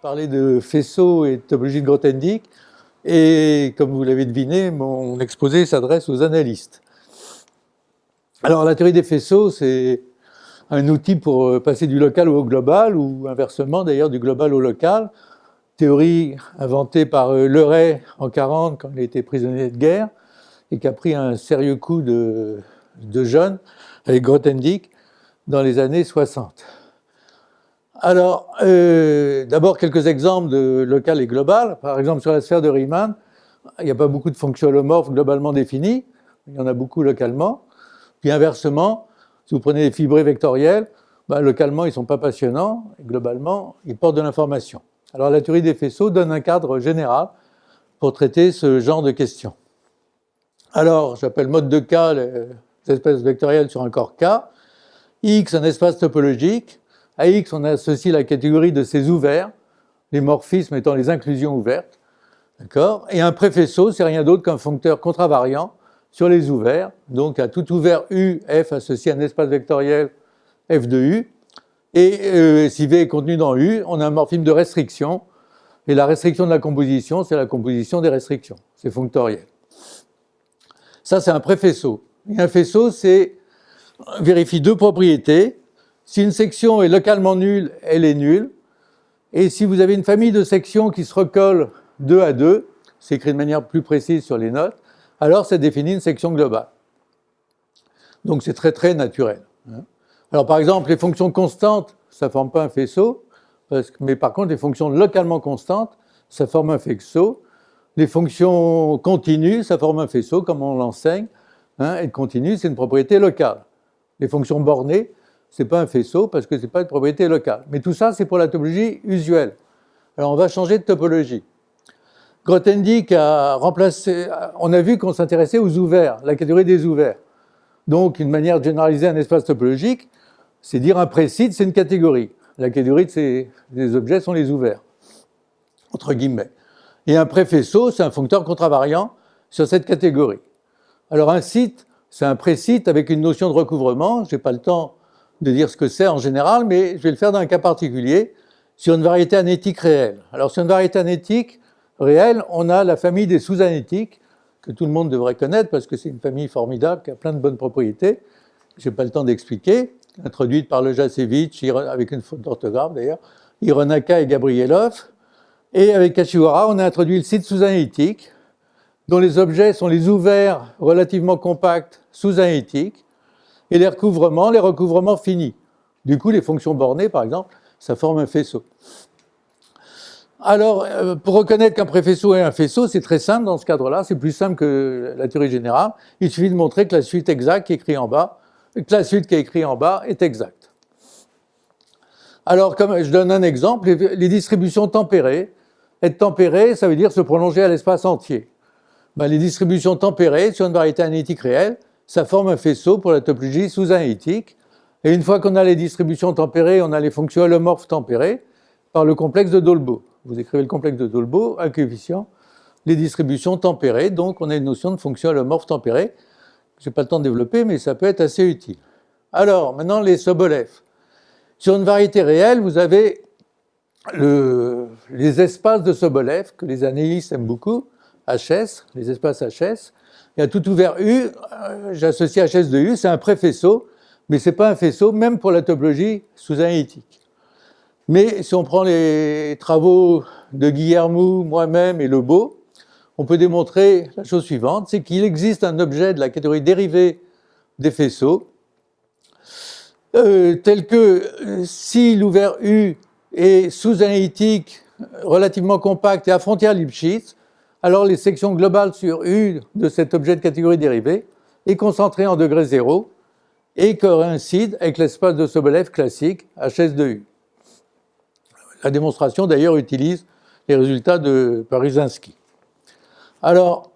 parler de faisceaux et de topologie de Grothendieck. Et comme vous l'avez deviné, mon exposé s'adresse aux analystes. Alors la théorie des faisceaux, c'est un outil pour euh, passer du local au global, ou inversement d'ailleurs du global au local. Théorie inventée par euh, Leray en 40 quand il était prisonnier de guerre, et qui a pris un sérieux coup de, de jeunes avec Grothendieck dans les années 60. Alors, euh, d'abord quelques exemples de local et global. Par exemple, sur la sphère de Riemann, il n'y a pas beaucoup de fonctions holomorphes globalement définies, il y en a beaucoup localement. Puis inversement, si vous prenez des fibrés vectoriels, ben, localement, ils ne sont pas passionnants, globalement, ils portent de l'information. Alors la théorie des faisceaux donne un cadre général pour traiter ce genre de questions. Alors, j'appelle mode de K les espèces vectorielles sur un corps K. X, un espace topologique. À X, on associe la catégorie de ces ouverts, les morphismes étant les inclusions ouvertes. Et un préfaisceau, c'est rien d'autre qu'un foncteur contravariant sur les ouverts. Donc, à tout ouvert U, F associe un espace vectoriel F de U. Et euh, si V est contenu dans U, on a un morphisme de restriction. Et la restriction de la composition, c'est la composition des restrictions. C'est fonctoriel. Ça, c'est un préfaisceau. Et un faisceau, c'est vérifie deux propriétés. Si une section est localement nulle, elle est nulle. Et si vous avez une famille de sections qui se recollent deux à deux, c'est écrit de manière plus précise sur les notes, alors ça définit une section globale. Donc c'est très très naturel. Hein. Alors par exemple, les fonctions constantes, ça ne forme pas un faisceau, mais par contre les fonctions localement constantes, ça forme un faisceau. Les fonctions continues, ça forme un faisceau, comme on l'enseigne, hein, et continue, c'est une propriété locale. Les fonctions bornées, ce n'est pas un faisceau parce que ce n'est pas une propriété locale. Mais tout ça, c'est pour la topologie usuelle. Alors on va changer de topologie. Grothendieck a remplacé, on a vu qu'on s'intéressait aux ouverts, la catégorie des ouverts. Donc une manière de généraliser un espace topologique, c'est dire un précide, c'est une catégorie. La catégorie des objets sont les ouverts, entre guillemets. Et un préfaisceau, c'est un foncteur contravariant sur cette catégorie. Alors un site, c'est un précite avec une notion de recouvrement, je n'ai pas le temps de dire ce que c'est en général, mais je vais le faire dans un cas particulier, sur une variété anétique réelle. Alors sur une variété anétique réelle, on a la famille des sous-anétiques, que tout le monde devrait connaître parce que c'est une famille formidable qui a plein de bonnes propriétés. Je n'ai pas le temps d'expliquer, introduite par le Jasevich, avec une faute d'orthographe d'ailleurs, Hironaka et Gabrielov. Et avec Kashiwara, on a introduit le site sous-analytique, dont les objets sont les ouverts relativement compacts sous-analytiques, et les recouvrements, les recouvrements finis. Du coup, les fonctions bornées, par exemple, ça forme un faisceau. Alors, euh, pour reconnaître qu'un préfaisceau est un faisceau, c'est très simple dans ce cadre-là, c'est plus simple que la théorie générale. Il suffit de montrer que la suite exacte qui est écrite en bas, que la suite qui est écrite en bas est exacte. Alors, comme je donne un exemple, les distributions tempérées. Être tempéré, ça veut dire se prolonger à l'espace entier. Ben, les distributions tempérées sur une variété analytique réelle, ça forme un faisceau pour la topologie sous-analytique. Et une fois qu'on a les distributions tempérées, on a les fonctions holomorphes tempérées par le complexe de Dolbeau. Vous écrivez le complexe de Dolbeau, un coefficient, les distributions tempérées, donc on a une notion de fonction holomorphe tempérée. Je n'ai pas le temps de développer, mais ça peut être assez utile. Alors, maintenant les Sobolev. Sur une variété réelle, vous avez les espaces de Sobolev, que les analystes aiment beaucoup, HS, les espaces HS, il y a tout ouvert U, euh, j'associe HS de U, c'est un préfaisceau, mais ce n'est pas un faisceau, même pour la topologie sous-analytique. Mais si on prend les travaux de Guillermo, moi-même et Lebeau, on peut démontrer la chose suivante, c'est qu'il existe un objet de la catégorie dérivée des faisceaux, euh, tel que euh, si l'ouvert U est sous-analytique, relativement compact et à frontière Lipschitz, alors les sections globales sur U de cet objet de catégorie dérivée est concentrée en degré zéro et coïncide avec l'espace de Sobolev classique HS de U. La démonstration d'ailleurs utilise les résultats de Parysinski. Alors,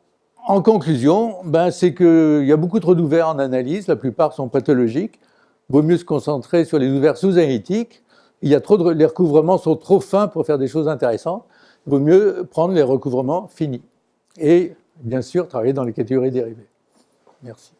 en conclusion, ben, c'est qu'il y a beaucoup trop d'ouverts en analyse, la plupart sont pathologiques, vaut mieux se concentrer sur les ouverts sous-analytiques, il y a trop de, les recouvrements sont trop fins pour faire des choses intéressantes, vaut mieux prendre les recouvrements finis. Et bien sûr, travailler dans les catégories dérivées. Merci.